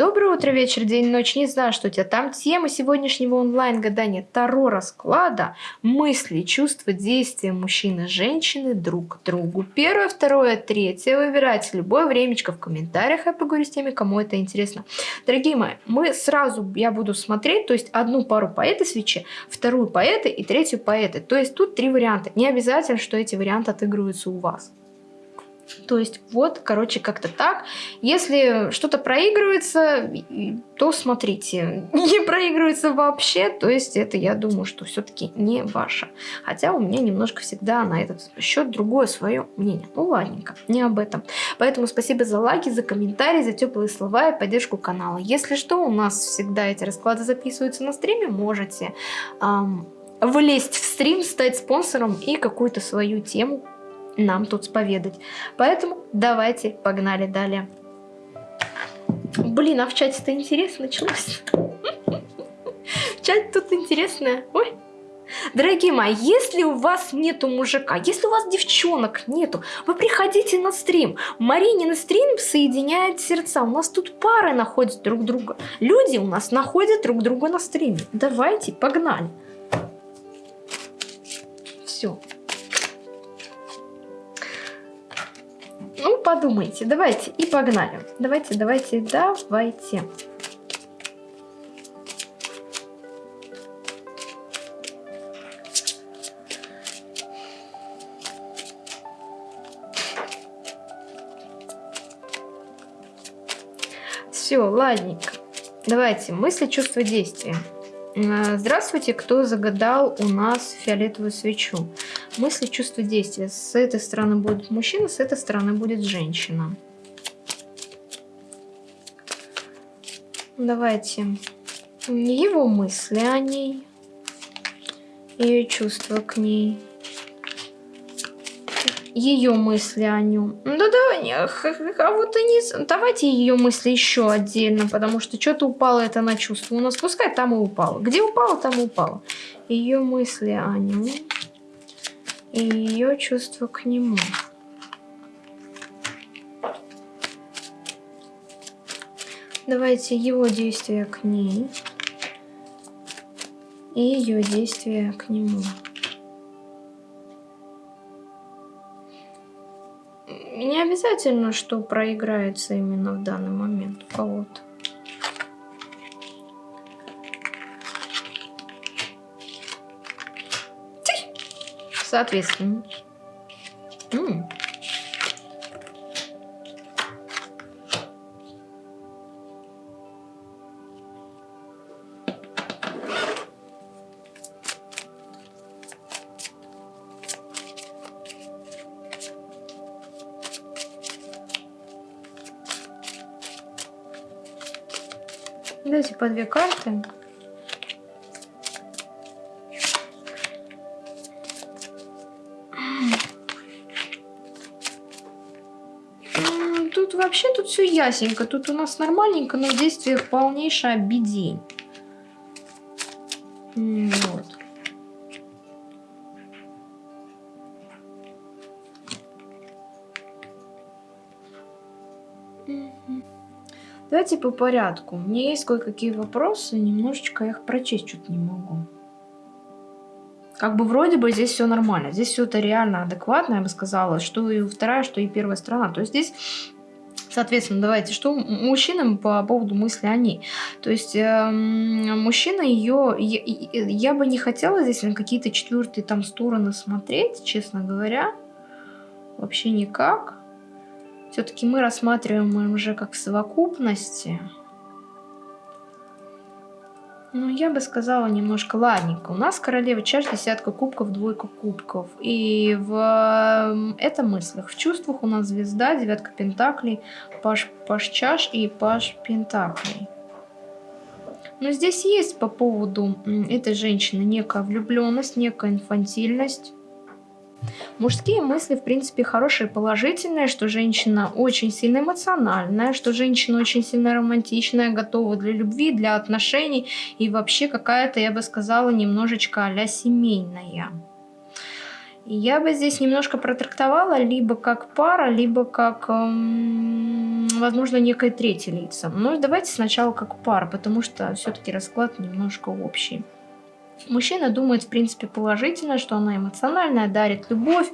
Доброе утро, вечер, день, ночь. Не знаю, что у тебя там. Тема сегодняшнего онлайн-гадания Таро расклада. Мысли, чувства, действия мужчины женщины друг к другу. Первое, второе, третье. Выбирайте любое времечко в комментариях. Я поговорю с теми, кому это интересно. Дорогие мои, мы сразу, я буду смотреть, то есть одну пару по этой свече, вторую по этой и третью по этой. То есть тут три варианта. Не обязательно, что эти варианты отыгрываются у вас. То есть вот, короче, как-то так. Если что-то проигрывается, то смотрите. Не проигрывается вообще, то есть это, я думаю, что все-таки не ваше. Хотя у меня немножко всегда на этот счет другое свое мнение. Ну ладненько, не об этом. Поэтому спасибо за лайки, за комментарии, за теплые слова и поддержку канала. Если что, у нас всегда эти расклады записываются на стриме, можете... Эм, влезть в стрим, стать спонсором и какую-то свою тему нам тут споведать. Поэтому давайте погнали далее. Блин, а в чате-то интересно началось. В чате тут интересно. Ой. Дорогие мои, если у вас нету мужика, если у вас девчонок нету, вы приходите на стрим. Марине на стрим соединяет сердца. У нас тут пары находят друг друга. Люди у нас находят друг друга на стриме. Давайте, погнали. Ну, подумайте. Давайте и погнали. Давайте, давайте, давайте. Все, ладненько. Давайте, мысли, чувства, действия. Э, здравствуйте, кто загадал у нас фиолетовую свечу. Мысли, чувства, действия. С этой стороны будет мужчина, с этой стороны будет женщина. Давайте его мысли о ней, ее чувства к ней ее мысли о нем. Ну да, да, а вот и не... Давайте ее мысли еще отдельно, потому что что-то упало это на чувство. У нас пускай там и упало. Где упало, там и упало. Ее мысли о нем и ее чувство к нему. Давайте его действия к ней и ее действия к нему. Не обязательно, что проиграется именно в данный момент у кого-то. Соответственно. М -м. Дайте по две карты. Вообще тут все ясенько. Тут у нас нормальненько, но в действиях полнейшая бедень. Вот. Давайте по порядку. У меня есть кое-какие вопросы, немножечко я их прочесть что-то не могу. Как бы вроде бы здесь все нормально. Здесь все это реально адекватно, я бы сказала, что и вторая, что и первая сторона. То есть здесь Соответственно, давайте, что мужчинам по поводу мысли о ней. То есть э, мужчина ее, я, я бы не хотела здесь на какие-то четвертые там стороны смотреть, честно говоря. Вообще никак. Все-таки мы рассматриваем уже как совокупности. Ну, я бы сказала немножко ладненько. У нас королева чаш, десятка кубков, двойка кубков. И в это мыслях. В чувствах у нас звезда, девятка пентаклей, паш, паш чаш и паш пентаклей. Но здесь есть по поводу этой женщины некая влюбленность, некая инфантильность. Мужские мысли, в принципе, хорошие, положительные, что женщина очень сильно эмоциональная, что женщина очень сильно романтичная, готова для любви, для отношений и вообще какая-то, я бы сказала, немножечко а семейная. Я бы здесь немножко протрактовала либо как пара, либо как, эм, возможно, некое третье лицо. Но давайте сначала как пара, потому что все-таки расклад немножко общий. Мужчина думает, в принципе, положительно, что она эмоциональная, дарит любовь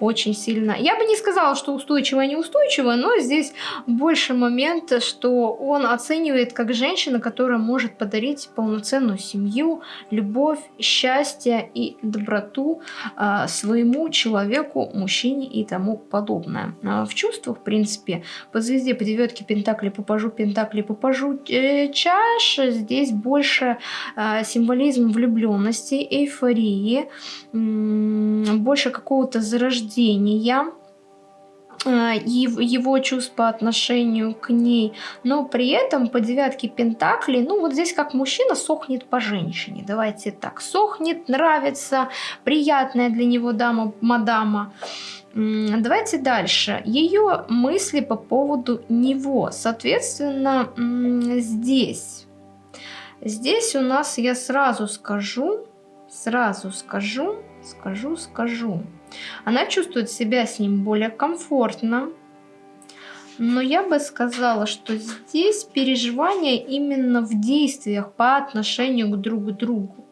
очень сильно. Я бы не сказала, что устойчивая, неустойчивая, но здесь больше момента, что он оценивает как женщина, которая может подарить полноценную семью, любовь, счастье и доброту э, своему человеку, мужчине и тому подобное. А в чувствах, в принципе, по звезде, по девятке Пентакли, по пажу Пентакли, по пажу э, чаш, здесь больше э, символизм влюбленности влюбленности, эйфории, больше какого-то зарождения э, его чувств по отношению к ней, но при этом по девятке Пентаклей, ну вот здесь как мужчина сохнет по женщине, давайте так, сохнет, нравится, приятная для него дама, мадама. Давайте дальше. Ее мысли по поводу него. Соответственно, здесь Здесь у нас я сразу скажу, сразу скажу, скажу, скажу. Она чувствует себя с ним более комфортно. Но я бы сказала, что здесь переживания именно в действиях по отношению к друг другу.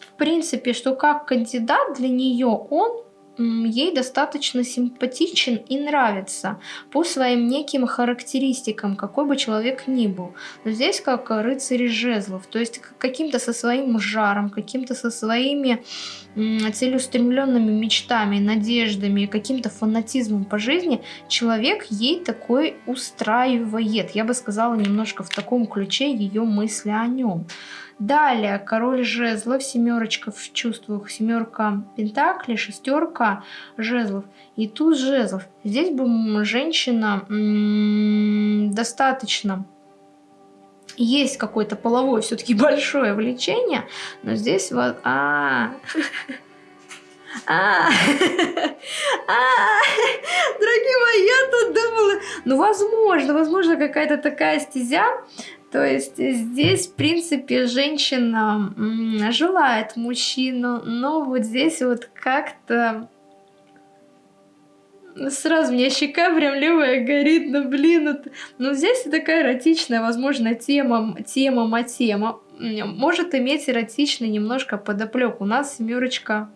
В принципе, что как кандидат для нее он ей достаточно симпатичен и нравится по своим неким характеристикам, какой бы человек ни был. Но здесь как рыцарь жезлов, то есть каким-то со своим жаром, каким-то со своими целеустремленными мечтами, надеждами, каким-то фанатизмом по жизни, человек ей такой устраивает. Я бы сказала немножко в таком ключе ее мысли о нем. Далее король жезлов, семерочка в чувствах, семерка пентаклей, шестерка жезлов и туз жезлов. Здесь бы женщина достаточно есть какое-то половое все-таки большое влечение, но здесь вот... А, а, а, дорогие мои, я тут думала, ну, возможно, возможно, какая-то такая стезя, то есть здесь, в принципе, женщина желает мужчину, но вот здесь вот как-то сразу мне щека прям левая горит, ну блин, это... ну здесь такая эротичная, возможно, тема, тема, матема, может иметь эротичный немножко подоплек. У нас семерочка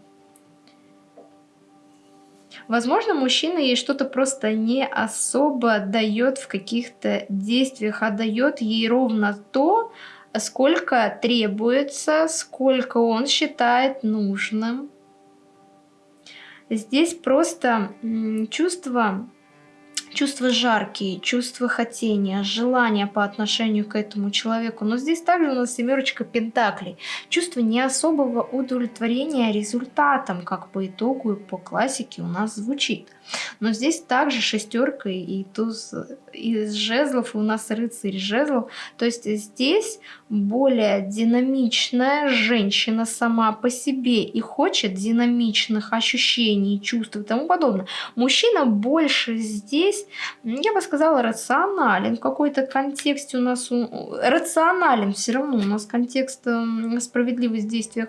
Возможно, мужчина ей что-то просто не особо дает в каких-то действиях, а дает ей ровно то, сколько требуется, сколько он считает нужным. Здесь просто чувство чувства жаркие, чувства хотения, желания по отношению к этому человеку. Но здесь также у нас семерочка пентаклей. Чувство не особого удовлетворения результатом, как по итогу и по классике у нас звучит. Но здесь также шестерка и туз из жезлов, и у нас рыцарь жезлов. То есть здесь более динамичная женщина сама по себе и хочет динамичных ощущений, чувств и тому подобное. Мужчина больше здесь, я бы сказала, рационален. В какой-то контексте у нас рационален все равно. У нас контекст справедливость в действиях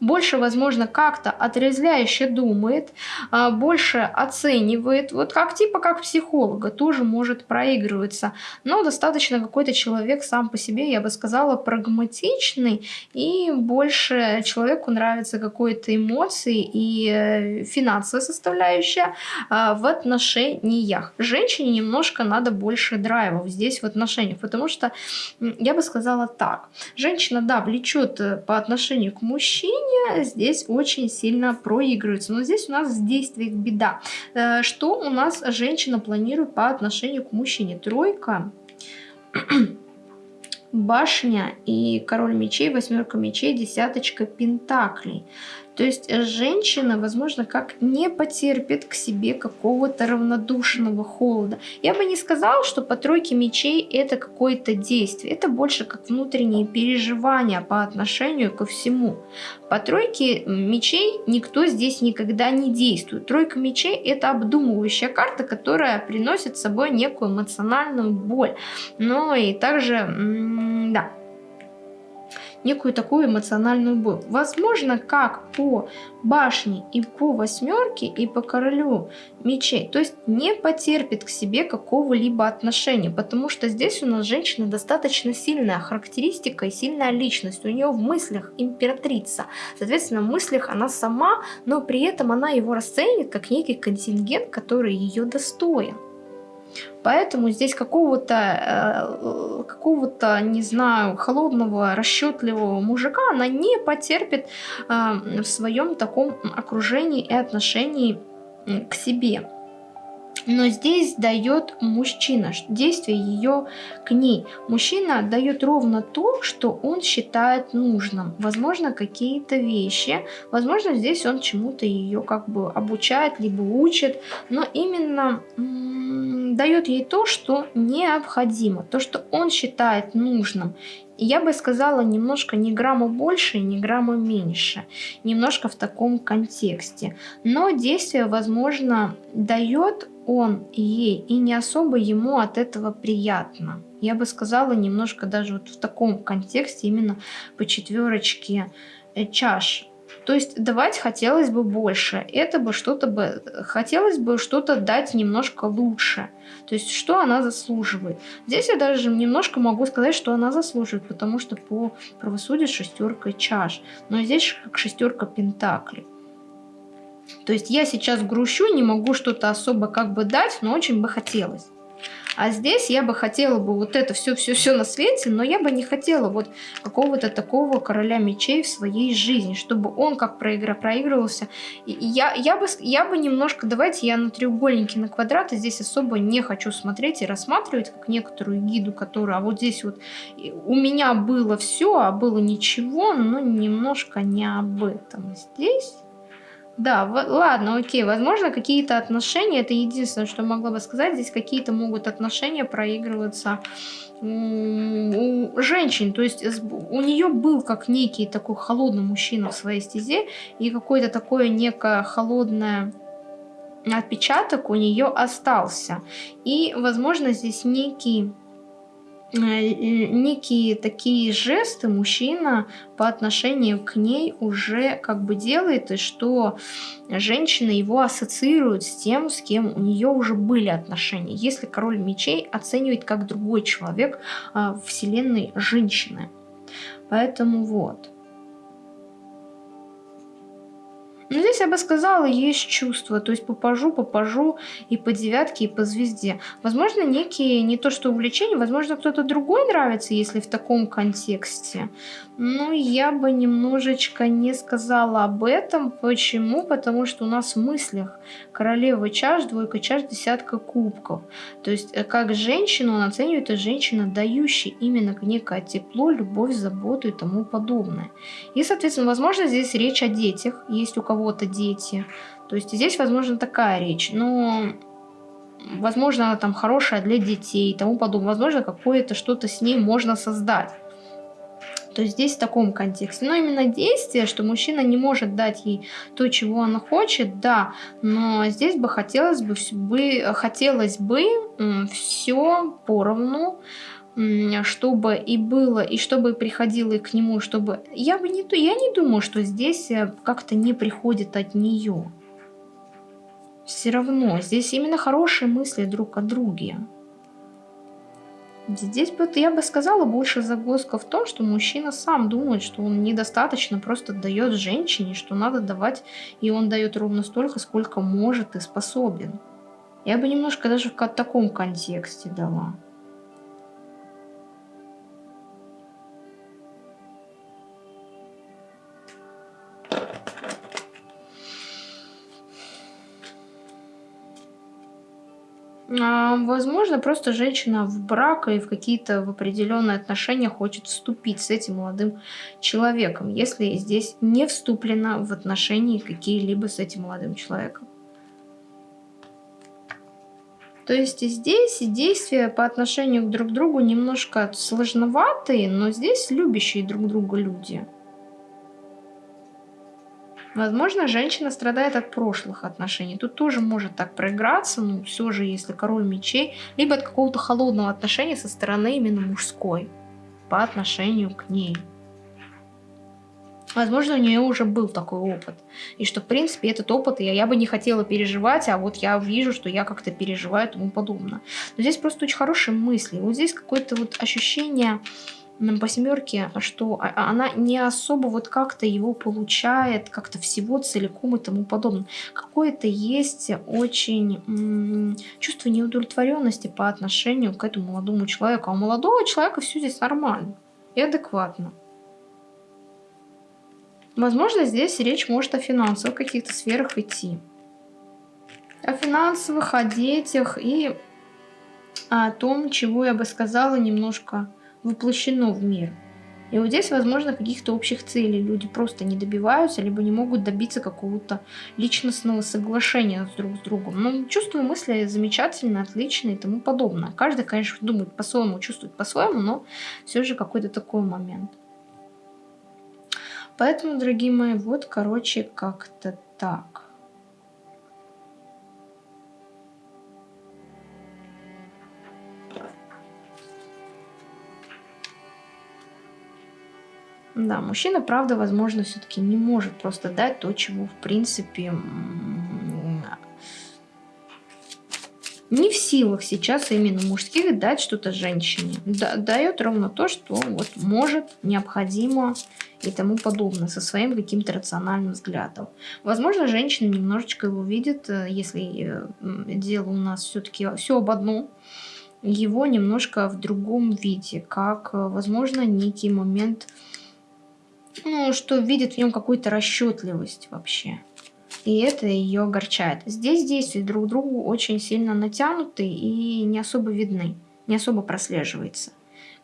больше, возможно, как-то отрезвляюще думает, а, больше оценивает, вот как типа как психолога, тоже может проигрываться, но достаточно какой-то человек сам по себе, я бы сказала, прагматичный, и больше человеку нравится какой-то эмоции и э, финансовая составляющая а, в отношениях. Женщине немножко надо больше драйвов здесь в отношениях, потому что, я бы сказала так, женщина, да, влечет э, по отношению к мужчине, решения здесь очень сильно проигрываются. Но здесь у нас в действиях беда. Э, что у нас женщина планирует по отношению к мужчине? Тройка башня и король мечей, восьмерка мечей, десяточка пентаклей. То есть женщина, возможно, как не потерпит к себе какого-то равнодушного холода. Я бы не сказала, что по тройке мечей это какое-то действие. Это больше как внутренние переживания по отношению ко всему. По тройке мечей никто здесь никогда не действует. Тройка мечей это обдумывающая карта, которая приносит с собой некую эмоциональную боль. Но и также, некую такую эмоциональную боль. Возможно, как по башне и по восьмерке, и по королю мечей. То есть не потерпит к себе какого-либо отношения, потому что здесь у нас женщина достаточно сильная характеристика и сильная личность. У нее в мыслях императрица. Соответственно, в мыслях она сама, но при этом она его расценит как некий контингент, который ее достоин. Поэтому здесь какого-то, э, какого-то, не знаю, холодного, расчетливого мужика она не потерпит э, в своем таком окружении и отношении к себе. Но здесь дает мужчина, действие ее к ней. Мужчина дает ровно то, что он считает нужным. Возможно, какие-то вещи. Возможно, здесь он чему-то ее как бы обучает, либо учит. Но именно дает ей то, что необходимо, то, что он считает нужным. Я бы сказала немножко не грамма больше, не грамма меньше. Немножко в таком контексте. Но действие, возможно, дает он ей, и не особо ему от этого приятно. Я бы сказала немножко даже вот в таком контексте, именно по четверочке э, чаш. То есть давать хотелось бы больше, это бы что-то бы, хотелось бы что-то дать немножко лучше. То есть что она заслуживает. Здесь я даже немножко могу сказать, что она заслуживает, потому что по правосудию шестерка чаш. Но здесь как шестерка пентаклей. То есть я сейчас грущу, не могу что-то особо как бы дать, но очень бы хотелось. А здесь я бы хотела бы вот это все-все-все на свете, но я бы не хотела вот какого-то такого короля мечей в своей жизни, чтобы он как проигра проигрывался. И я, я, бы, я бы немножко, давайте я на треугольники, на квадраты здесь особо не хочу смотреть и рассматривать, как некоторую гиду, которая, а вот здесь вот у меня было все, а было ничего, но немножко не об этом. Здесь да, ладно, окей, возможно, какие-то отношения, это единственное, что могла бы сказать, здесь какие-то могут отношения проигрываться у женщин, то есть у нее был как некий такой холодный мужчина в своей стезе, и какое-то такое некое холодное отпечаток у нее остался. И, возможно, здесь некий некие такие жесты мужчина по отношению к ней уже как бы делает, и что женщина его ассоциирует с тем, с кем у нее уже были отношения. Если король мечей оценивает как другой человек а, вселенной женщины. Поэтому вот. Но здесь я бы сказала, есть чувство, то есть попажу, попажу и по девятке, и по звезде. Возможно, некие, не то что увлечения, возможно, кто-то другой нравится, если в таком контексте. Ну, я бы немножечко не сказала об этом. Почему? Потому что у нас в мыслях королева чаш, двойка чаш, десятка кубков. То есть, э, как женщину он оценивает, это женщина, дающая именно некое тепло, любовь, заботу и тому подобное. И, соответственно, возможно, здесь речь о детях. Есть у кого-то дети. То есть, здесь, возможно, такая речь. Но возможно, она там хорошая для детей и тому подобное. Возможно, какое-то что-то с ней можно создать. То есть здесь в таком контексте. Но именно действие, что мужчина не может дать ей то, чего она хочет, да, но здесь бы хотелось бы, бы, хотелось бы все поровну, чтобы и было, и чтобы приходило к нему, чтобы... Я бы не... Я не думаю, что здесь э, как-то не приходит от нее. Все равно. Здесь именно хорошие мысли друг о друге. Здесь бы я бы сказала больше загвоздка в том, что мужчина сам думает, что он недостаточно просто дает женщине, что надо давать, и он дает ровно столько, сколько может и способен. Я бы немножко даже в таком контексте дала. А, возможно, просто женщина в брак и в какие-то в определенные отношения хочет вступить с этим молодым человеком, если здесь не вступлена в отношения какие-либо с этим молодым человеком. То есть здесь действия по отношению друг к другу немножко сложноватые, но здесь любящие друг друга люди. Возможно, женщина страдает от прошлых отношений. Тут тоже может так проиграться, но все же, если король мечей, либо от какого-то холодного отношения со стороны именно мужской по отношению к ней. Возможно, у нее уже был такой опыт. И что, в принципе, этот опыт я, я бы не хотела переживать, а вот я вижу, что я как-то переживаю и тому подобное. Но здесь просто очень хорошие мысли. Вот здесь какое-то вот ощущение по семерке, что а, а она не особо вот как-то его получает, как-то всего целиком и тому подобное. Какое-то есть очень чувство неудовлетворенности по отношению к этому молодому человеку. А у молодого человека все здесь нормально и адекватно. Возможно, здесь речь может о финансовых каких-то сферах идти. О финансовых, о детях и о том, чего я бы сказала, немножко воплощено в мир. И вот здесь, возможно, каких-то общих целей люди просто не добиваются, либо не могут добиться какого-то личностного соглашения друг с другом. Ну, чувство мысли замечательно, отлично и тому подобное. Каждый, конечно, думает по-своему, чувствует по-своему, но все же какой-то такой момент. Поэтому, дорогие мои, вот, короче, как-то так. Да, мужчина, правда, возможно, все-таки не может просто дать то, чего, в принципе, не в силах сейчас именно мужских дать что-то женщине. Да, дает ровно то, что вот может, необходимо и тому подобное, со своим каким-то рациональным взглядом. Возможно, женщина немножечко его видит, э, если э, дело у нас все-таки все об одном, его немножко в другом виде, как, э, возможно, некий момент, ну, что видит в нем какую-то расчетливость вообще и это ее огорчает. Здесь действия друг другу очень сильно натянуты и не особо видны, не особо прослеживается.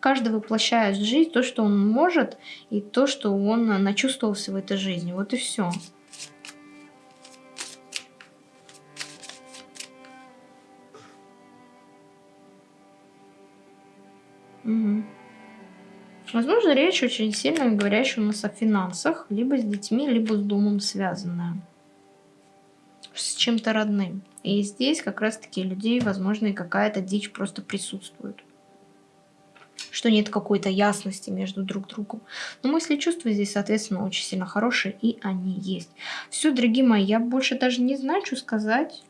Каждый воплощает в жизнь то, что он может, и то, что он начувствовался в этой жизни. Вот и все. Угу. Возможно, речь очень сильно говорящая у нас о финансах, либо с детьми, либо с домом связанная с чем-то родным. И здесь как раз-таки людей, возможно, и какая-то дичь просто присутствует. Что нет какой-то ясности между друг другом. Но мысли и чувства здесь, соответственно, очень сильно хорошие, и они есть. Все, дорогие мои, я больше даже не знаю, что сказать.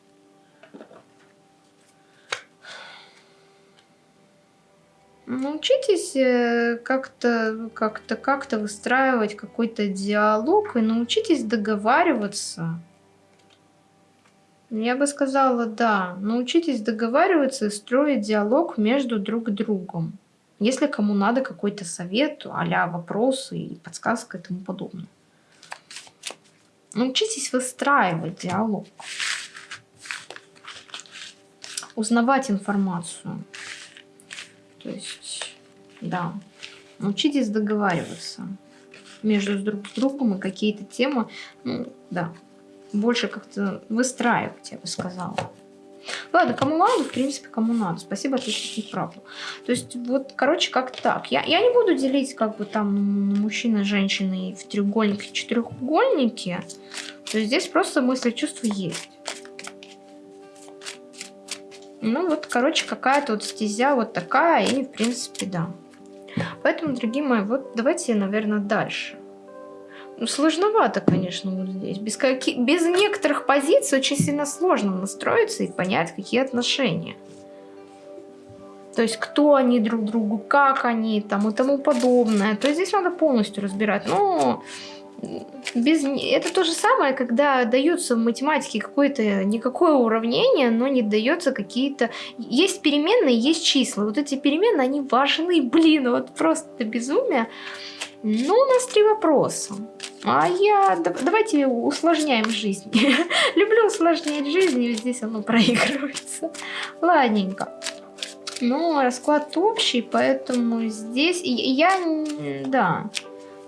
Научитесь э, как-то как-то как-то выстраивать какой-то диалог и научитесь договариваться я бы сказала, да. Научитесь договариваться и строить диалог между друг другом. Если кому надо какой-то совет, а вопросы и подсказка и тому подобное. Научитесь выстраивать диалог. Узнавать информацию. То есть, да. Научитесь договариваться между друг с другом и какие-то темы. Ну, да, больше как-то выстраивать, я бы сказала. Ладно, кому надо, в принципе, кому надо. Спасибо, ответить неправду. То есть, вот, короче, как так. Я, я не буду делить, как бы, там, мужчина, женщины в треугольнике, четырехугольнике. То есть, здесь просто мысли, чувства есть. Ну, вот, короче, какая-то вот стезя вот такая, и, в принципе, да. Поэтому, дорогие мои, вот давайте, наверное, дальше. Ну, сложновато, конечно, вот здесь. Без, каких, без некоторых позиций очень сильно сложно настроиться и понять, какие отношения. То есть, кто они друг другу, как они там и тому подобное. То есть, здесь надо полностью разбирать. Но без... это то же самое, когда дается в математике какое-то никакое уравнение, но не дается какие-то... Есть переменные, есть числа. Вот эти переменные, они важны, блин, вот просто безумие. Ну, у нас три вопроса. А я... Давайте усложняем жизнь. Люблю усложнять жизнь, и здесь оно проигрывается. Ладненько. Ну, расклад общий, поэтому здесь... Я... Да.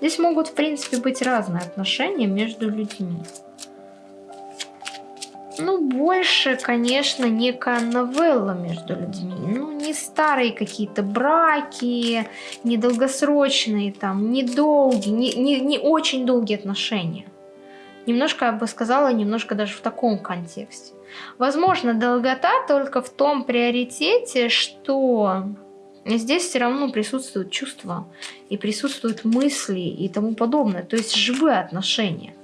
Здесь могут, в принципе, быть разные отношения между людьми. Ну, больше, конечно, некая новелла между людьми. Ну, не старые какие-то браки, не долгосрочные, там, не долгие, не, не, не очень долгие отношения. Немножко, я бы сказала, немножко даже в таком контексте. Возможно, долгота только в том приоритете, что здесь все равно присутствуют чувства, и присутствуют мысли и тому подобное. То есть живые отношения.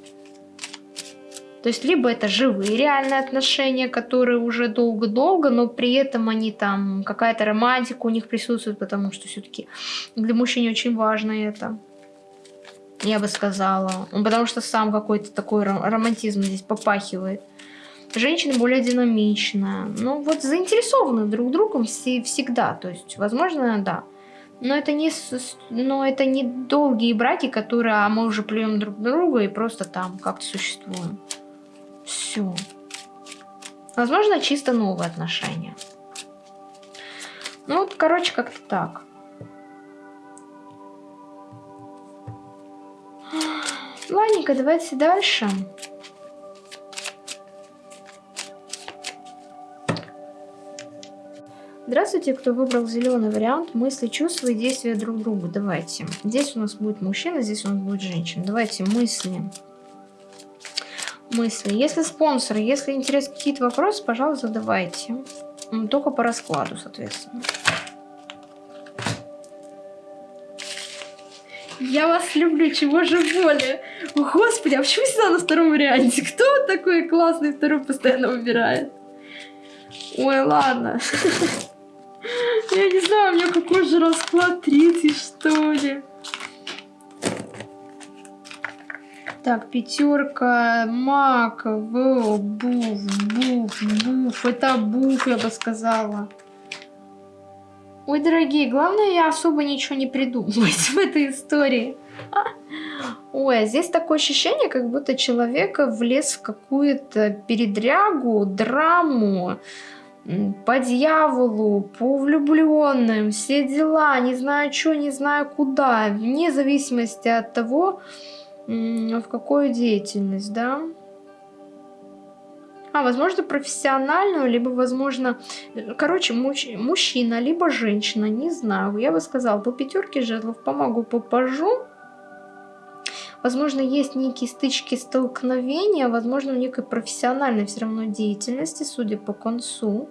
То есть либо это живые реальные отношения, которые уже долго-долго, но при этом они там, какая-то романтика у них присутствует, потому что все-таки для мужчин очень важно это. Я бы сказала. Потому что сам какой-то такой романтизм здесь попахивает. Женщина более динамичная. Ну вот заинтересованы друг другом всегда. То есть, возможно, да. Но это не, но это не долгие браки, которые а мы уже плюем друг друга и просто там как-то существуем. Все. Возможно, чисто новые отношения. Ну вот, короче, как-то так. Ладненько, давайте дальше. Здравствуйте, кто выбрал зеленый вариант мысли, чувства и действия друг другу. Давайте. Здесь у нас будет мужчина, здесь у нас будет женщина. Давайте мысли мысли. Если спонсор, если интересны какие-то вопросы, пожалуйста, задавайте. Только по раскладу, соответственно. Я вас люблю, чего же более. Господи, а почему всегда на втором варианте? Кто такой классный второй постоянно выбирает? Ой, ладно. Я не знаю, у меня какой же расклад третий, что ли. Так, пятерка, мак, буф, буф, буф. Это буф, я бы сказала. Ой, дорогие, главное, я особо ничего не придумывать в этой истории. Ой, а здесь такое ощущение, как будто человек влез в какую-то передрягу, драму, по дьяволу, по влюбленным, все дела, не знаю что, не знаю куда, вне зависимости от того, в какую деятельность, да? А, возможно, профессиональную, либо, возможно, короче, муж, мужчина, либо женщина, не знаю. Я бы сказала, по пятерке жезлов помогу, попажу. Возможно, есть некие стычки, столкновения, возможно, в некой профессиональной все равно деятельности, судя по концу.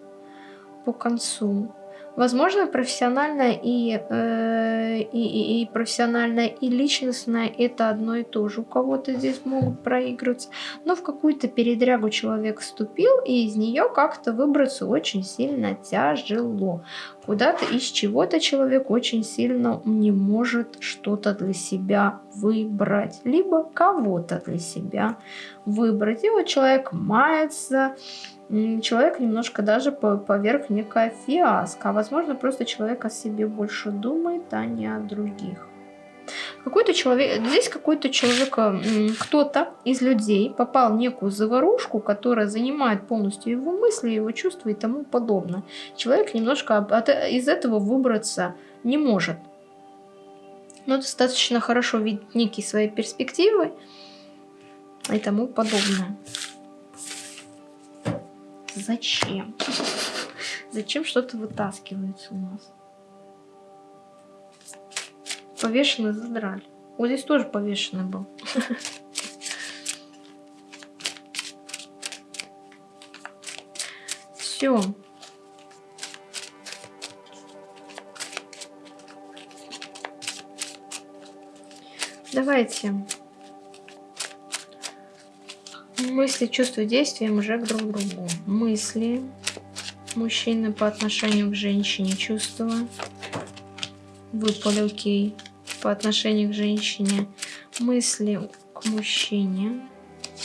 По концу. Возможно, профессиональное и, э, и, и, и профессиональное, и личностное это одно и то же. У кого-то здесь могут проигрываться. Но в какую-то передрягу человек вступил, и из нее как-то выбраться очень сильно тяжело. Куда-то из чего-то человек очень сильно не может что-то для себя выбрать. Либо кого-то для себя выбрать. И вот человек мается, человек немножко даже поверх некая фиаско. А возможно, просто человек о себе больше думает, а не о других. Какой-то человек, здесь какой-то человек, кто-то из людей попал в некую заварушку, которая занимает полностью его мысли, его чувства и тому подобное. Человек немножко от, из этого выбраться не может. Но достаточно хорошо видит некие свои перспективы и тому подобное. Зачем? Зачем что-то вытаскивается у нас? Повешенный задрали. Вот здесь тоже повешенный был. Все. Давайте мысли, чувства, действия уже друг другу. Мысли мужчины по отношению к женщине, чувства. Выпали, окей. По отношению к женщине. Мысли к мужчине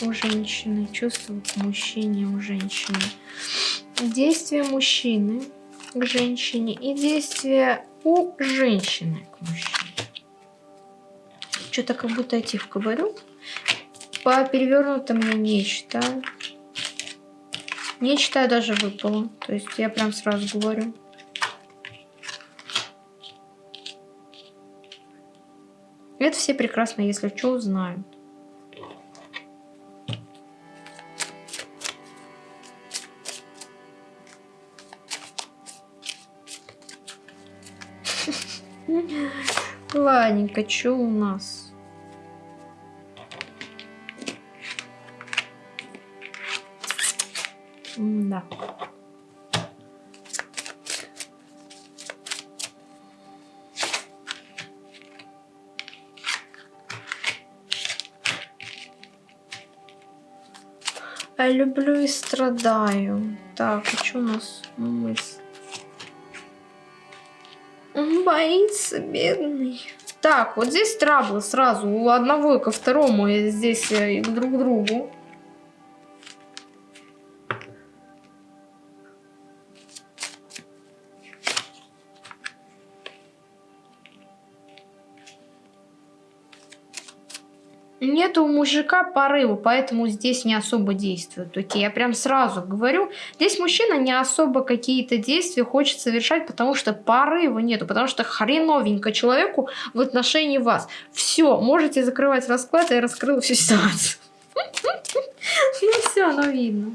у женщины, чувства к мужчине у женщины. Действия мужчины к женщине и действия у женщины к мужчине. Что-то как будто я тихо говорю. По перевернутым я не читаю. Не читаю даже выпало. То есть я прям сразу говорю. Это все прекрасно, если что, знают. Ладненько, что у нас? Да. Я люблю и страдаю. Так, а что у нас мысль? Он боится, бедный. Так, вот здесь траблы сразу у одного ко второму, и здесь э, и друг к другу. Мужика порыва, поэтому здесь не особо действует. Окей, я прям сразу говорю, здесь мужчина не особо какие-то действия хочет совершать, потому что порыва нету, потому что хреновенько человеку в отношении вас. Все, можете закрывать расклад, я раскрыла всю ситуацию. Ну все, оно видно.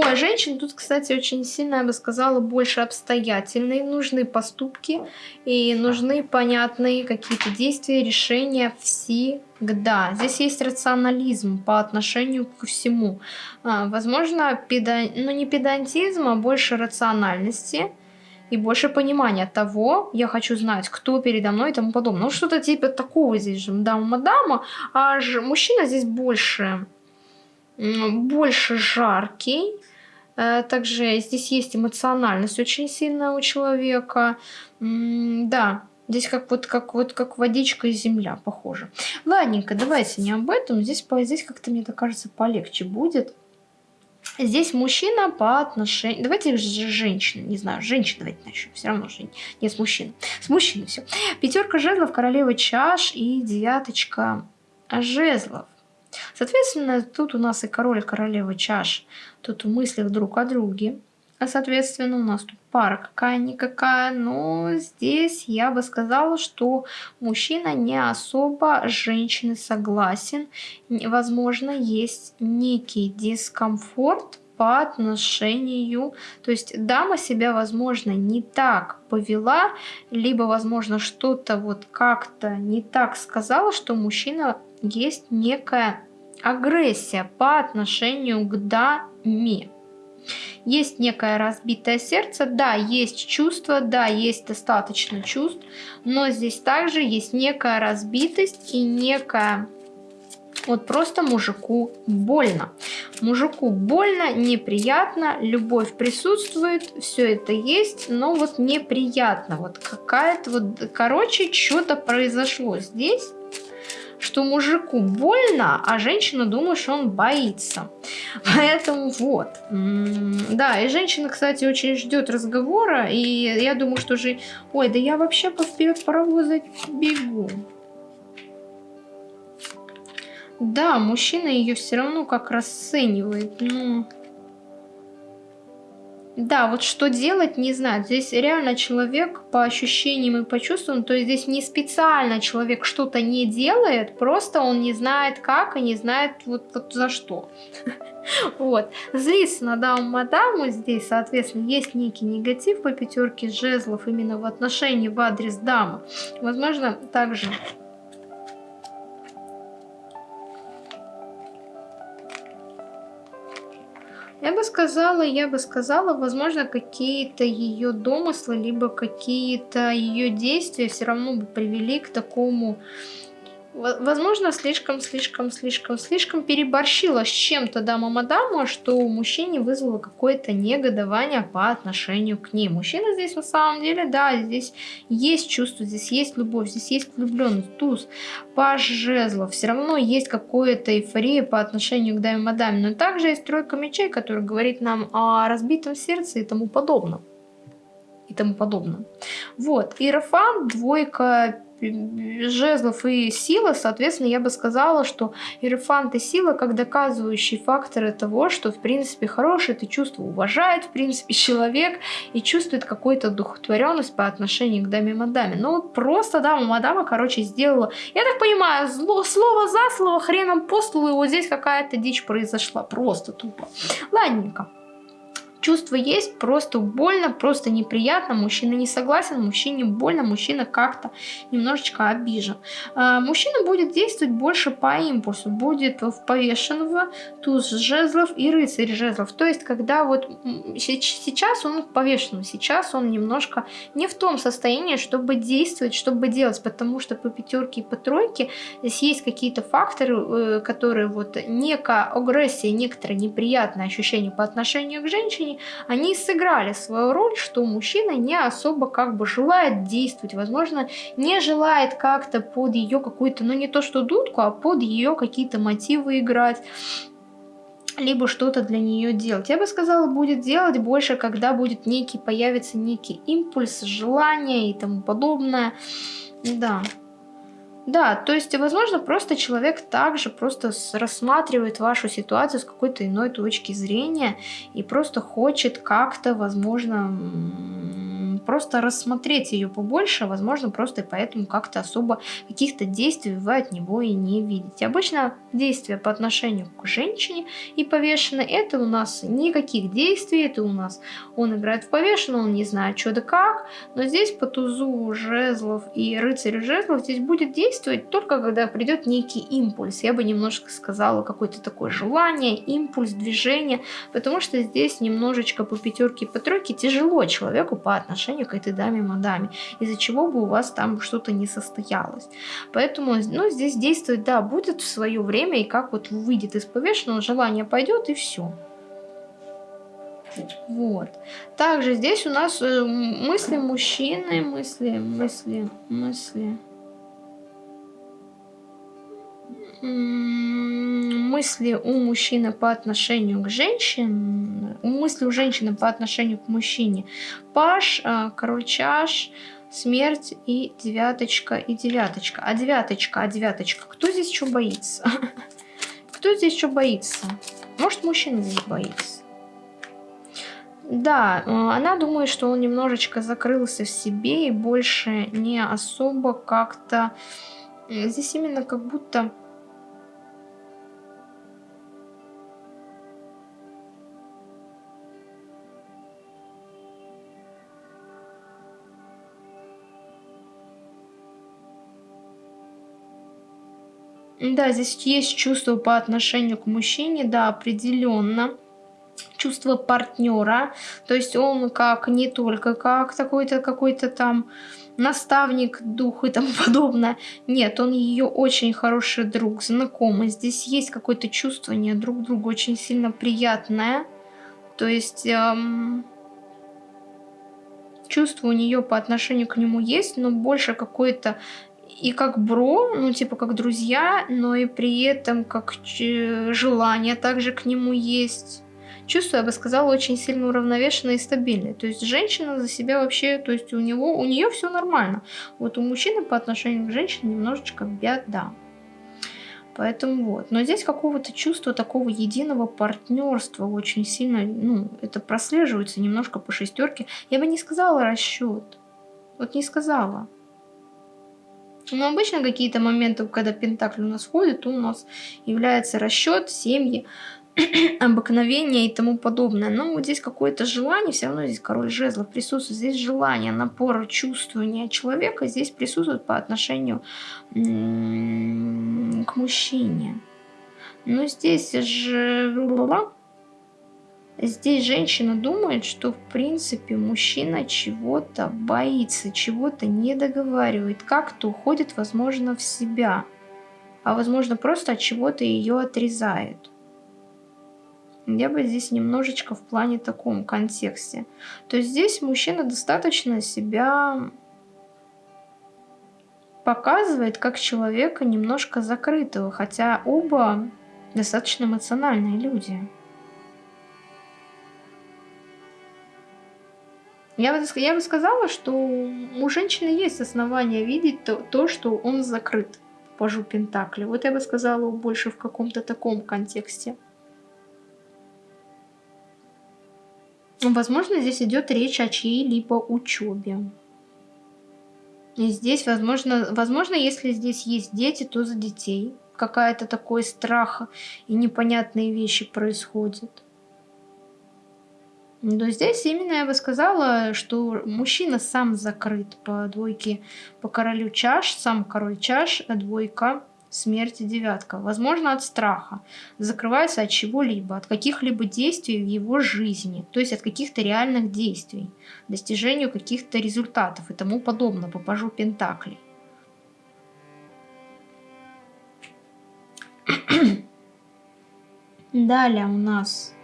Ой, женщин тут, кстати, очень сильно, я бы сказала, больше обстоятельные. Нужны поступки и нужны понятные какие-то действия, решения всегда. Здесь есть рационализм по отношению к всему. А, возможно, педа... ну не педантизм, а больше рациональности и больше понимания того, я хочу знать, кто передо мной и тому подобное. Ну, что-то типа такого здесь же, дама-мадама, а мужчина здесь больше, больше жаркий, также здесь есть эмоциональность очень сильная у человека. Да, здесь как вот как вот как водичка и земля похоже. Ладненько, давайте не об этом. Здесь, здесь как-то, мне так кажется, полегче будет. Здесь мужчина по отношению... Давайте же женщина, не знаю, женщина давайте начнем. Все равно же не с мужчин. С мужчиной все. Пятерка жезлов, королева чаш и девяточка жезлов. Соответственно, тут у нас и король, и королева чаш, тут в мыслях друг о друге. А соответственно, у нас тут пара какая-никакая, но здесь я бы сказала, что мужчина не особо с женщиной согласен. Возможно, есть некий дискомфорт по отношению, то есть дама себя, возможно, не так повела, либо, возможно, что-то вот как-то не так сказала, что мужчина есть некая агрессия по отношению к даме. Есть некое разбитое сердце, да, есть чувство, да, есть достаточно чувств, но здесь также есть некая разбитость и некая вот просто мужику больно. Мужику больно, неприятно, любовь присутствует, все это есть, но вот неприятно. Вот какая-то вот, короче, что-то произошло здесь что мужику больно, а женщина думает, что он боится. Поэтому вот. Да, и женщина, кстати, очень ждет разговора, и я думаю, что же... Ой, да я вообще по вперед паровоза бегу. Да, мужчина ее все равно как расценивает, но... Да, вот что делать, не знаю. Здесь реально человек по ощущениям и по чувствам, то есть здесь не специально человек что-то не делает, просто он не знает как и не знает вот, вот за что. Вот. Злится на даму мадаму здесь, соответственно, есть некий негатив по пятерке жезлов именно в отношении в адрес дамы. Возможно, также Я бы сказала, я бы сказала, возможно, какие-то ее домыслы, либо какие-то ее действия все равно бы привели к такому Возможно, слишком, слишком, слишком, слишком переборщила с чем-то дама мадама, что у мужчины вызвало какое-то негодование по отношению к ней. Мужчина здесь на самом деле, да, здесь есть чувство, здесь есть любовь, здесь есть влюбленность, туз, паж жезлов. Все равно есть какое-то эйфория по отношению к даме мадаме. Но также есть тройка мечей, которая говорит нам о разбитом сердце и тому подобном. И тому подобное. Вот. Иерофант, двойка жезлов и сила, соответственно, я бы сказала, что иерофант и сила как доказывающие факторы того, что, в принципе, хорошее это чувство уважает, в принципе, человек и чувствует какую-то духотворенность по отношению к даме мадаме. Ну, вот просто дама мадама, короче, сделала, я так понимаю, зло, слово за слово, хреном по столу, и вот здесь какая-то дичь произошла, просто тупо. Ладненько. Чувство есть, просто больно, просто неприятно, мужчина не согласен, мужчине больно, мужчина как-то немножечко обижен. А, мужчина будет действовать больше по импульсу, будет в повешенного, туз жезлов и рыцарь жезлов. То есть, когда вот сейчас он повешен, сейчас он немножко не в том состоянии, чтобы действовать, чтобы делать, потому что по пятерке и по тройке здесь есть какие-то факторы, э, которые вот некая агрессия, некоторое неприятное ощущение по отношению к женщине, времени они сыграли свою роль, что мужчина не особо как бы желает действовать, возможно, не желает как-то под ее какую-то, ну не то что дудку, а под ее какие-то мотивы играть либо что-то для нее делать. Я бы сказала, будет делать больше, когда будет некий, появится некий импульс, желание и тому подобное. Да. Да, то есть, возможно, просто человек также просто рассматривает вашу ситуацию с какой-то иной точки зрения и просто хочет как-то, возможно, просто рассмотреть ее побольше, возможно, просто поэтому как-то особо каких-то действий вы от него и не видите. Обычно действия по отношению к женщине и повешенной, это у нас никаких действий, это у нас он играет в повешенную, он не знает что да как, но здесь по тузу жезлов и рыцарю жезлов здесь будет действовать только когда придет некий импульс. Я бы немножко сказала какое-то такое желание, импульс, движение, потому что здесь немножечко по пятерке и по тройке тяжело человеку по отношению к этой даме-мадаме, из-за чего бы у вас там что-то не состоялось. Поэтому, ну, здесь действовать, да, будет в свое время, и как вот выйдет из повешенного, желание пойдет, и все. Вот. Также здесь у нас э, мысли мужчины, мысли, мысли, мысли. Мысли у мужчины по отношению к женщине, мысли у женщины по отношению к мужчине. Паш, а, король чаш, смерть и девяточка, и девяточка. А девяточка, а девяточка, кто здесь что боится? Кто здесь что боится? Может, мужчина здесь боится? Да, а, она думает, что он немножечко закрылся в себе и больше не особо как-то... Здесь именно как будто Да, здесь есть чувство по отношению к мужчине, да, определенно. Чувство партнера, то есть он как не только как такой-то какой-то там наставник, дух и тому подобное. Нет, он ее очень хороший друг, знакомый. Здесь есть какое-то чувствование друг другу очень сильно приятное. То есть эм, чувство у нее по отношению к нему есть, но больше какое-то и как бро, ну типа как друзья, но и при этом как желание также к нему есть. Чувство, я бы сказала, очень сильно уравновешенное и стабильное. То есть женщина за себя вообще, то есть у него, у нее все нормально. Вот у мужчины по отношению к женщине немножечко беда. Поэтому вот. Но здесь какого-то чувства такого единого партнерства очень сильно, ну, это прослеживается немножко по шестерке. Я бы не сказала расчет. Вот не сказала. Но обычно какие-то моменты, когда Пентакль у нас ходит, у нас является расчет, семьи, обыкновения и тому подобное. Но вот здесь какое-то желание, все равно здесь король жезлов присутствует. Здесь желание, напор, чувствование человека здесь присутствует по отношению к мужчине. Но здесь же Здесь женщина думает, что в принципе мужчина чего-то боится, чего-то не договаривает, как-то уходит, возможно, в себя, а возможно просто от чего-то ее отрезает. Я бы здесь немножечко в плане таком контексте. То есть здесь мужчина достаточно себя показывает как человека немножко закрытого, хотя оба достаточно эмоциональные люди. Я бы, я бы сказала, что у женщины есть основания видеть то, то что он закрыт пажу Пентакли. Вот я бы сказала больше в каком-то таком контексте. Возможно, здесь идет речь о чьей-либо учебе. И здесь, возможно, возможно, если здесь есть дети, то за детей. Какая-то такой страх и непонятные вещи происходят. Но здесь именно я бы сказала, что мужчина сам закрыт по двойке, по королю чаш, сам король чаш, а двойка смерти девятка. Возможно, от страха. Закрывается от чего-либо, от каких-либо действий в его жизни. То есть от каких-то реальных действий. Достижению каких-то результатов и тому подобное. По пажу Пентаклей. Далее у нас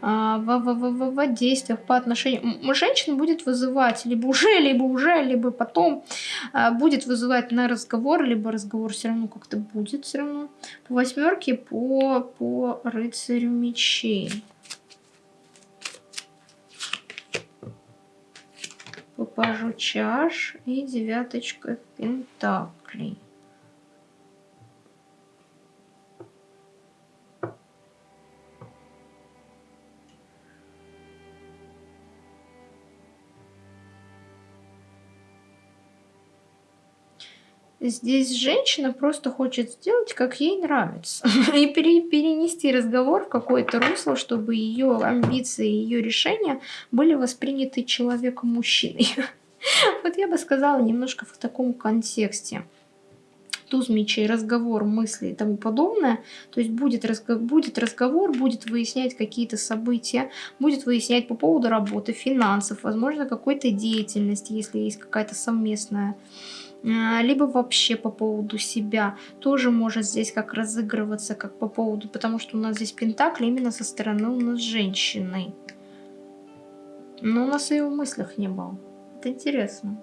а, в, в, в, в действиях по отношению... Женщина будет вызывать либо уже, либо уже, либо потом а, будет вызывать на разговор, либо разговор все равно как-то будет все равно. По восьмерке, по, по рыцарю мечей. По пажу чаш и девяточка пентаклей. Здесь женщина просто хочет сделать, как ей нравится. И перенести разговор в какое-то русло, чтобы ее амбиции, ее решения были восприняты человеком-мужчиной. Вот я бы сказала немножко в таком контексте. Туз мечей, разговор, мысли и тому подобное. То есть будет, разго будет разговор, будет выяснять какие-то события, будет выяснять по поводу работы, финансов, возможно, какой-то деятельности, если есть какая-то совместная либо вообще по поводу себя, тоже может здесь как разыгрываться, как по поводу, потому что у нас здесь пентакли именно со стороны у нас женщины. Но у нас и в мыслях не было. Это интересно.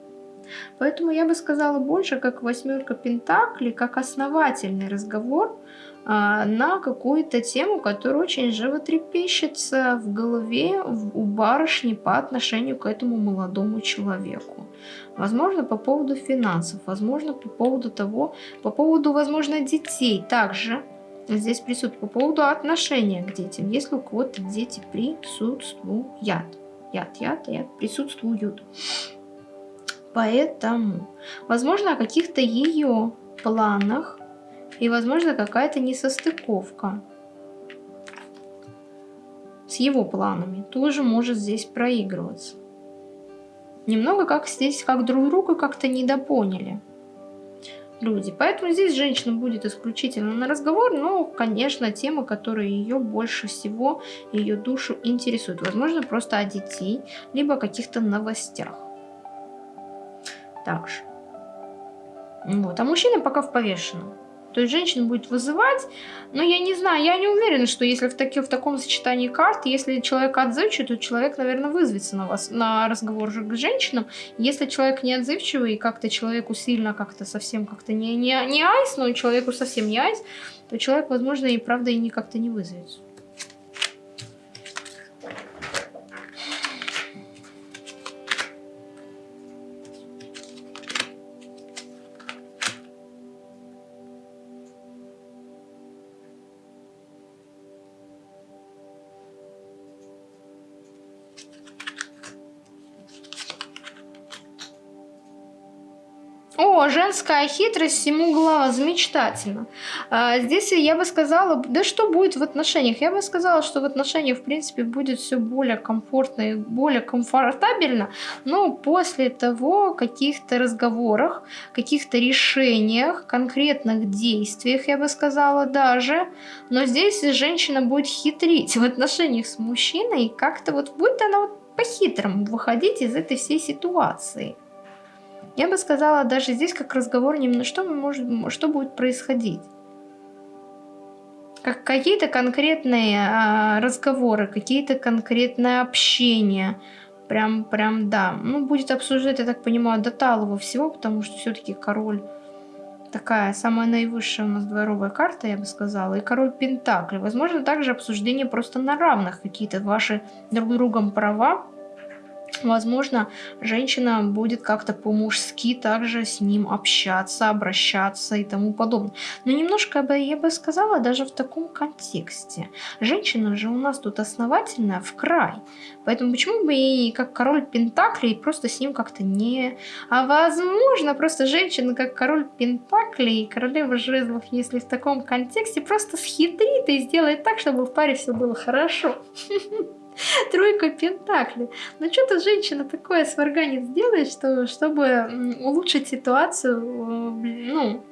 Поэтому я бы сказала больше, как восьмерка пентаклей, как основательный разговор а, на какую-то тему, которая очень животрепещется в голове у барышни по отношению к этому молодому человеку. Возможно, по поводу финансов, возможно, по поводу того, по поводу, возможно, детей также. Здесь присутствует по поводу отношения к детям, если у кого-то дети присутствуют. Яд, яд, яд присутствуют. Поэтому, возможно, о каких-то ее планах и, возможно, какая-то несостыковка с его планами тоже может здесь проигрываться. Немного как здесь, как друг друга как-то недопоняли люди. Поэтому здесь женщина будет исключительно на разговор, но, конечно, тема, которая ее больше всего, ее душу интересует. Возможно, просто о детей, либо о каких-то новостях. Также. Вот. А мужчина пока в повешенном. То есть женщина будет вызывать, но я не знаю, я не уверена, что если в, таки, в таком сочетании карт, если человек отзывчивый, то человек, наверное, вызовется на вас на разговор к женщинам. Если человек не отзывчивый и как-то человеку сильно как-то совсем как-то не, не, не айс, но человеку совсем не айс, то человек, возможно, и правда и не как-то не вызовется. Женская хитрость всему глаз, замечательно. А, здесь я бы сказала, да что будет в отношениях? Я бы сказала, что в отношениях, в принципе, будет все более комфортно и более комфортабельно, но после того каких-то разговорах, каких-то решениях, конкретных действиях, я бы сказала даже, но здесь женщина будет хитрить в отношениях с мужчиной, как-то вот будет она вот по-хитрому выходить из этой всей ситуации. Я бы сказала, даже здесь как разговор немного, что, может, что будет происходить. Как какие-то конкретные а, разговоры, какие-то конкретное общение. Прям, прям, да. Ну, будет обсуждать, я так понимаю, до талого всего, потому что все-таки король такая самая наивысшая у нас дворовая карта, я бы сказала, и король Пентакли. Возможно, также обсуждение просто на равных, какие-то ваши друг другом права, возможно, женщина будет как-то по-мужски также с ним общаться, обращаться и тому подобное. Но немножко бы, я бы сказала, даже в таком контексте. Женщина же у нас тут основательная в край. Поэтому почему бы ей, как король Пентаклей, просто с ним как-то не... А возможно, просто женщина, как король Пентаклей и королева жезлов, если в таком контексте, просто схитрит и сделает так, чтобы в паре все было хорошо. Тройка Пентаклей. Ну что-то женщина такое сварганит сделает, что, чтобы улучшить ситуацию, ну,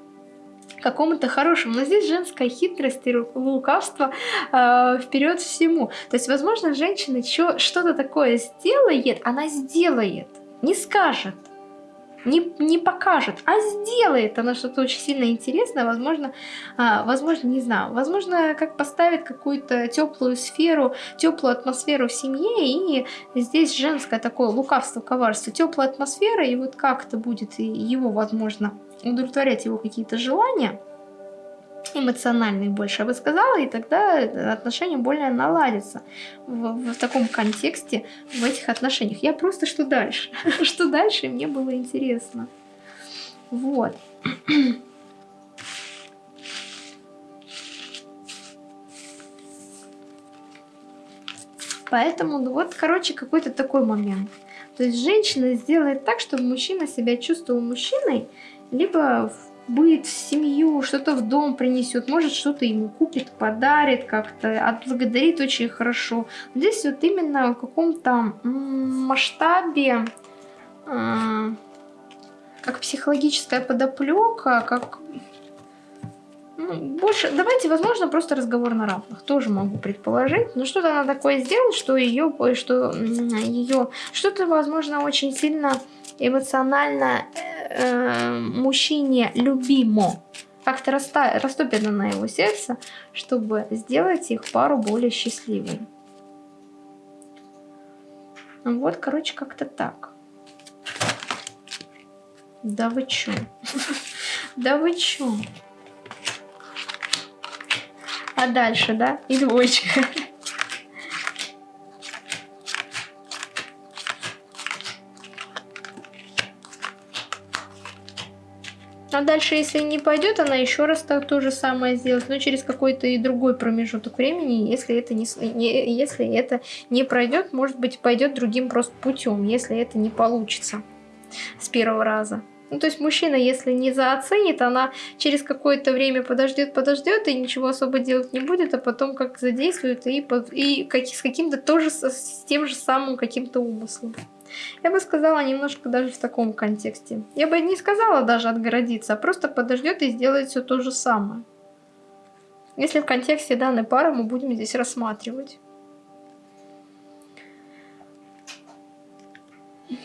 какому-то хорошему. Но здесь женская хитрость и лукавство э, вперед всему. То есть, возможно, женщина что-то такое сделает, она сделает, не скажет не, не покажет, а сделает она что-то очень сильно интересное, возможно, а, возможно, не знаю, возможно, как поставит какую-то теплую сферу, теплую атмосферу в семье, и здесь женское такое лукавство, коварство, теплая атмосфера, и вот как это будет его, возможно, удовлетворять его какие-то желания, эмоциональный больше, я бы сказала, и тогда отношения более наладятся в, в таком контексте, в этих отношениях. Я просто что дальше? что дальше, мне было интересно. Вот. Поэтому ну, вот, короче, какой-то такой момент. То есть женщина сделает так, чтобы мужчина себя чувствовал мужчиной, либо быт, семью, что-то в дом принесет, может что-то ему купит, подарит как-то, отблагодарит очень хорошо. Здесь вот именно в каком-то масштабе, э, как психологическая подоплека, как ну, больше, давайте, возможно, просто разговор на равных, тоже могу предположить. Но что-то она такое сделает, что ее, что ее, что-то, возможно, очень сильно эмоционально э, мужчине любимо, как-то растопит на его сердце, чтобы сделать их пару более счастливой. Вот, короче, как-то так. Да вы чё? Да вы чё? А дальше, да? И двоечка. А дальше, если не пойдет, она еще раз так то же самое сделает, но через какой-то и другой промежуток времени, если это не, не, если это не пройдет, может быть, пойдет другим просто путем, если это не получится с первого раза. Ну, то есть мужчина, если не заоценит, она через какое-то время подождет, подождет и ничего особо делать не будет, а потом как задействует и, и как, с каким-то тоже, с тем же самым каким-то умыслом. Я бы сказала немножко даже в таком контексте. Я бы не сказала даже отгородиться, а просто подождет и сделает все то же самое. Если в контексте данной пары мы будем здесь рассматривать.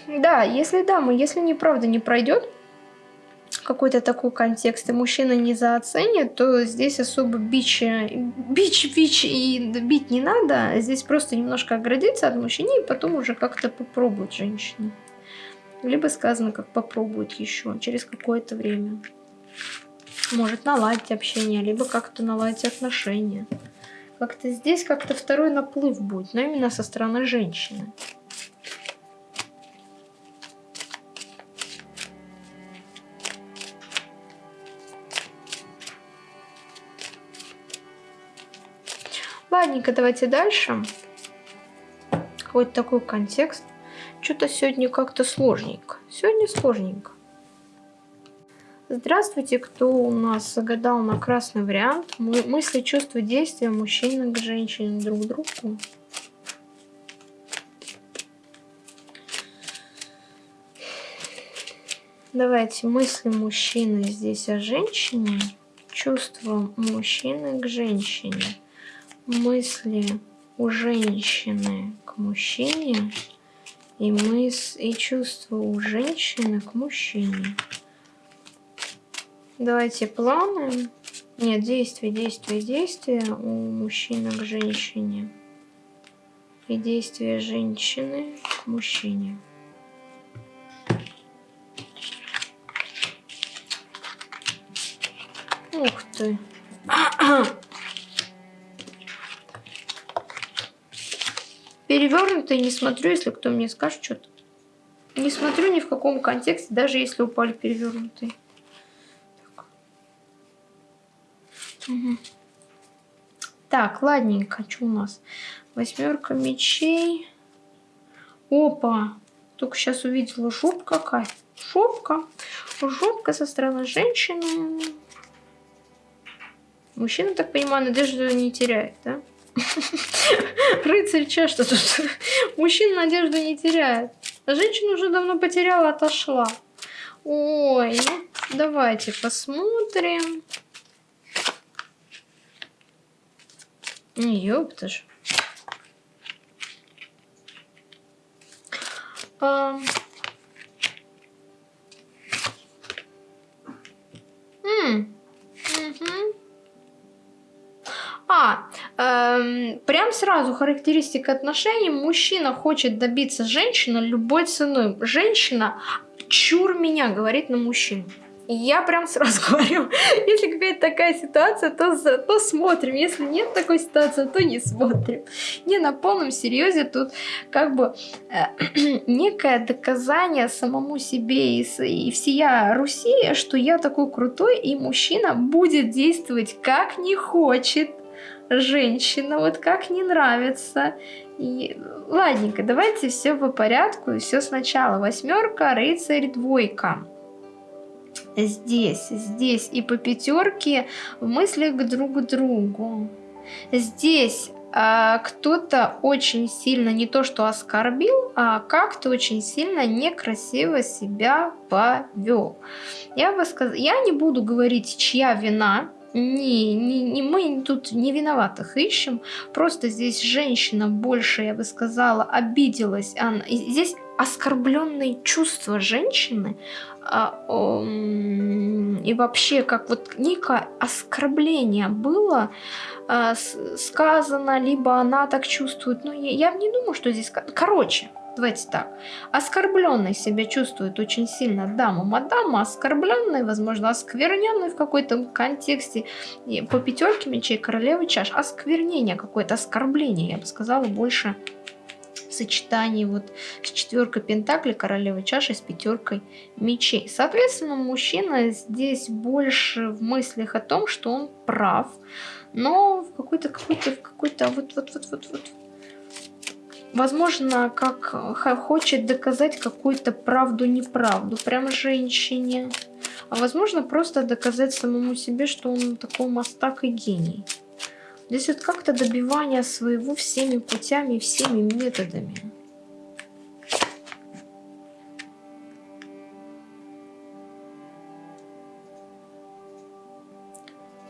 Да, если да, мы, если неправда не пройдет, какой-то такой контекст, и мужчина не заоценит, то здесь особо бич, бич, бич и бить не надо. Здесь просто немножко оградиться от мужчины и потом уже как-то попробовать женщину. Либо сказано, как попробовать еще через какое-то время. Может наладить общение, либо как-то наладить отношения. Как-то здесь как-то второй наплыв будет, но именно со стороны женщины. Ладненько, давайте дальше. Какой-то такой контекст. Что-то сегодня как-то сложненько. Сегодня сложненько. Здравствуйте, кто у нас загадал на красный вариант. Мысли, чувства, действия мужчины к женщине друг другу. Давайте мысли мужчины здесь о женщине, чувства мужчины к женщине мысли у женщины к мужчине и, мыс и чувства у женщины к мужчине. Давайте планы. Нет, действия, действия, действия у мужчины к женщине. И действия женщины к мужчине. Ух ты. Перевернутый не смотрю, если кто мне скажет что-то. Не смотрю ни в каком контексте, даже если упали перевернутые. Так, угу. так ладненько, что у нас? Восьмерка мечей. Опа! Только сейчас увидела жопка какая. Жопка. Жопка со стороны женщины. Мужчина, так понимаю, надежду не теряет, да? Рыцарь, че что тут? Мужчина надежду не теряет. Женщина уже давно потеряла, отошла. Ой, ну давайте посмотрим. Ёпта ж. А... эм, прям сразу характеристика отношений. Мужчина хочет добиться женщины любой ценой. Женщина чур меня, говорит на мужчину. Я прям сразу говорю, если какая-то такая ситуация, то, то смотрим. Если нет такой ситуации, то не смотрим. Не на полном серьезе тут как бы э, некое доказание самому себе и, и всея Руси, что я такой крутой, и мужчина будет действовать как не хочет женщина, вот как не нравится. И ладненько, давайте все по порядку все сначала. Восьмерка, рыцарь, двойка. Здесь, здесь и по пятерке в мыслях друг к другу. Здесь а, кто-то очень сильно не то что оскорбил, а как-то очень сильно некрасиво себя повел. Я бы сказала, я не буду говорить, чья вина, не, не, не, мы тут не виноватых ищем, просто здесь женщина больше, я бы сказала, обиделась. Она, здесь оскорбленные чувства женщины а, о, и вообще как вот некое оскорбление было а, сказано, либо она так чувствует. Ну, я, я не думаю, что здесь... Короче, Давайте так. Оскорбленный себя чувствует очень сильно дама мадама, оскорбленный, возможно, оскверненный в какой-то контексте. И по пятерке мечей королевы чаш. Осквернение какое-то, оскорбление, я бы сказала, больше в сочетании вот с четверкой пентаклей королевы чаши с пятеркой мечей. Соответственно, мужчина здесь больше в мыслях о том, что он прав, но в какой-то какой-то какой-то вот вот вот вот вот возможно, как хочет доказать какую-то правду-неправду, прям женщине. А возможно, просто доказать самому себе, что он такой мастак и гений. Здесь вот как-то добивание своего всеми путями, всеми методами.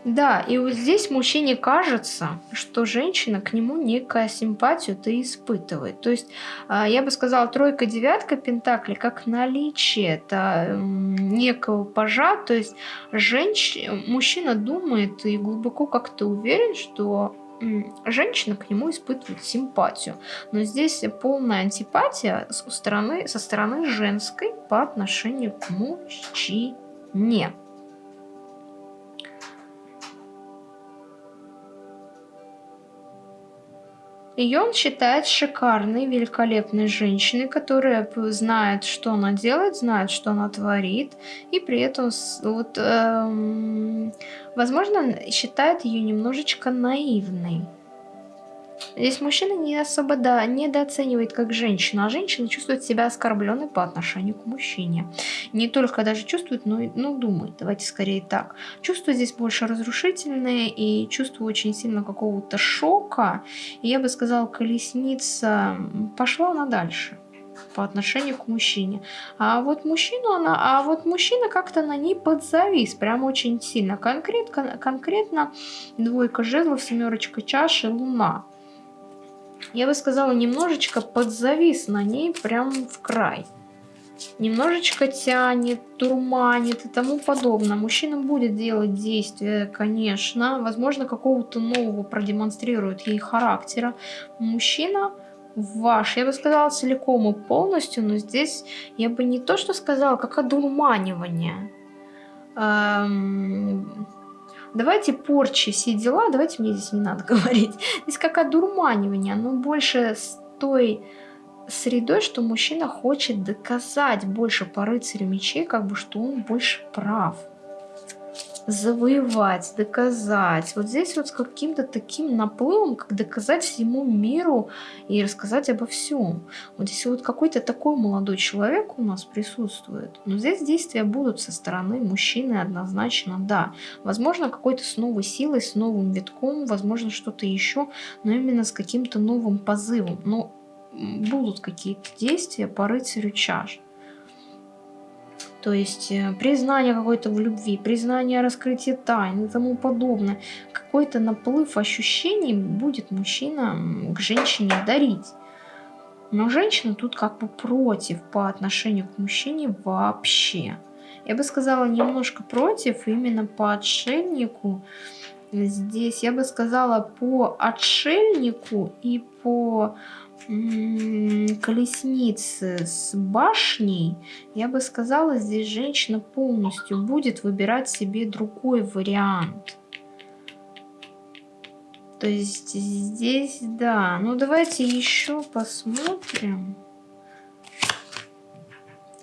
Да, и вот здесь мужчине кажется, что женщина к нему некая симпатию-то испытывает. То есть, а, я бы сказала, тройка-девятка пентакли как наличие это некого пажа, то есть женщ... мужчина думает и глубоко как-то уверен, что женщина к нему испытывает симпатию. Но здесь полная антипатия со стороны, со стороны женской по отношению к мужчине. Ее он считает шикарной, великолепной женщиной, которая знает, что она делает, знает, что она творит, и при этом, вот, эм, возможно, считает ее немножечко наивной. Здесь мужчина не особо да, недооценивает как женщину, а женщина чувствует себя оскорбленной по отношению к мужчине. Не только даже чувствует, но и ну, думает. Давайте скорее так. Чувства здесь больше разрушительные и чувство очень сильно какого-то шока. И я бы сказала, колесница пошла она дальше по отношению к мужчине. А вот мужчину она, а вот мужчина как-то на ней подзавис, прям очень сильно. Конкретно, конкретно двойка жезлов, семерочка чаши, луна я бы сказала, немножечко подзавис на ней прям в край. Немножечко тянет, турманит и тому подобное. Мужчина будет делать действия, конечно. Возможно, какого-то нового продемонстрирует ей характера. Мужчина ваш, я бы сказала, целиком и полностью, но здесь я бы не то, что сказала, как одурманивание. Эм, давайте порчи, все дела, давайте мне здесь не надо говорить. Здесь как одурманивание, оно больше с той средой, что мужчина хочет доказать больше по рыцарю мечей, как бы, что он больше прав завоевать, доказать. Вот здесь вот с каким-то таким наплывом, как доказать всему миру и рассказать обо всем. Вот здесь вот какой-то такой молодой человек у нас присутствует. Но здесь действия будут со стороны мужчины однозначно, да. Возможно, какой-то с новой силой, с новым витком, возможно, что-то еще, но именно с каким-то новым позывом. Но будут какие-то действия по рыцарю чаш. То есть э, признание какой-то в любви, признание раскрытия тайн и тому подобное. Какой-то наплыв ощущений будет мужчина к женщине дарить. Но женщина тут как бы против по отношению к мужчине вообще. Я бы сказала немножко против именно по отшельнику. Здесь я бы сказала по отшельнику и по колесницы с башней, я бы сказала, здесь женщина полностью будет выбирать себе другой вариант. То есть здесь, да. Ну, давайте еще посмотрим.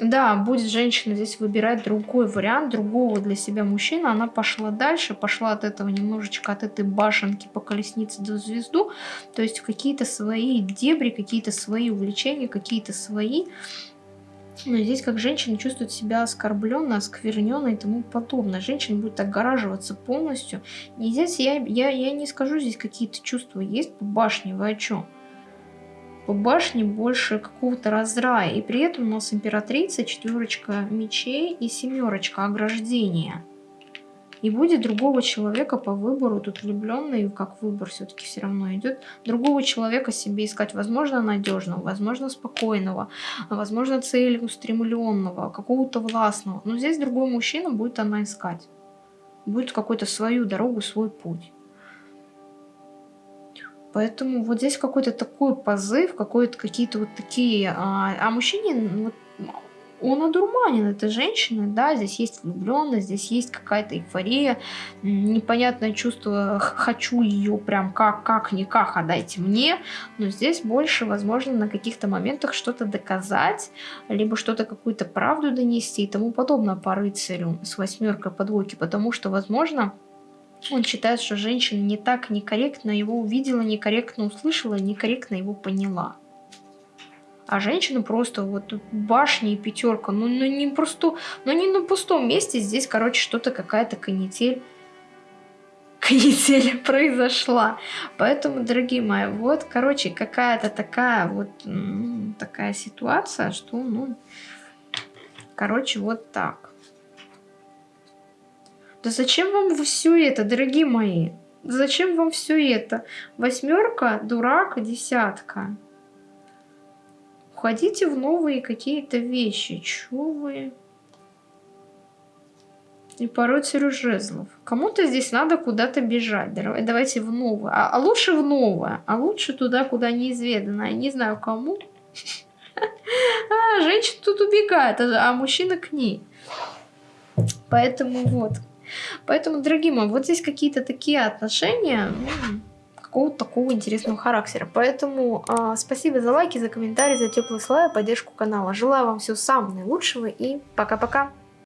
Да, будет женщина здесь выбирать другой вариант, другого для себя мужчины. Она пошла дальше, пошла от этого немножечко, от этой башенки по колеснице до звезду. То есть какие-то свои дебри, какие-то свои увлечения, какие-то свои... Но здесь как женщина чувствует себя оскорбленной, оскверненной и тому подобное. Женщина будет огораживаться полностью. И здесь я, я, я не скажу, здесь какие-то чувства есть по башне, вы о чем? По башне больше какого-то раздрая. И при этом у нас императрица, четверочка мечей и семерочка ограждения. И будет другого человека по выбору, тут влюбленный, как выбор все-таки все равно идет, другого человека себе искать, возможно, надежного, возможно, спокойного, возможно, целеустремленного, какого-то властного. Но здесь другой мужчина будет она искать. Будет какую-то свою дорогу, свой путь. Поэтому вот здесь какой-то такой позыв, какие-то вот такие... А, а мужчине, вот, он одурманен, это женщина, да, здесь есть влюбленность, здесь есть какая-то эйфория, непонятное чувство, хочу ее прям как, как-никак, отдайте мне, но здесь больше, возможно, на каких-то моментах что-то доказать, либо что-то, какую-то правду донести и тому подобное по рыцарю с восьмеркой подвойки, потому что, возможно, он считает, что женщина не так некорректно его увидела, некорректно услышала, некорректно его поняла. А женщина просто вот башня и пятерка, ну, ну не просто, ну не на пустом месте, здесь, короче, что-то какая-то канитель канитель произошла. Поэтому, дорогие мои, вот, короче, какая-то такая вот такая ситуация, что, ну, короче, вот так. Да зачем вам все это, дорогие мои? Зачем вам все это? Восьмерка, дурак, десятка. Уходите в новые какие-то вещи. Чего вы? И порой жезлов. Кому-то здесь надо куда-то бежать. Давайте в новое. А, а лучше в новое. А лучше туда, куда неизведанно. Я не знаю кому. А, женщина тут убегает, а, а мужчина к ней. Поэтому вот. Поэтому, дорогие мои, вот здесь какие-то такие отношения, какого-то такого интересного характера. Поэтому э, спасибо за лайки, за комментарии, за теплые слова поддержку канала. Желаю вам всего самого наилучшего и пока-пока.